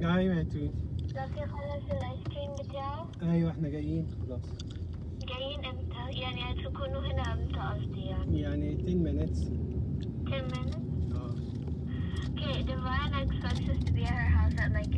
يا ايوه يا توت لكن خلص الايس كريم بتاعه ايوه احنا جايين خلاص جايين امتى؟ يعني هتكونوا هنا امتى قصدي يعني يعني 10 minutes 10 minutes? اه Okay, Divine expects us to be at her house at like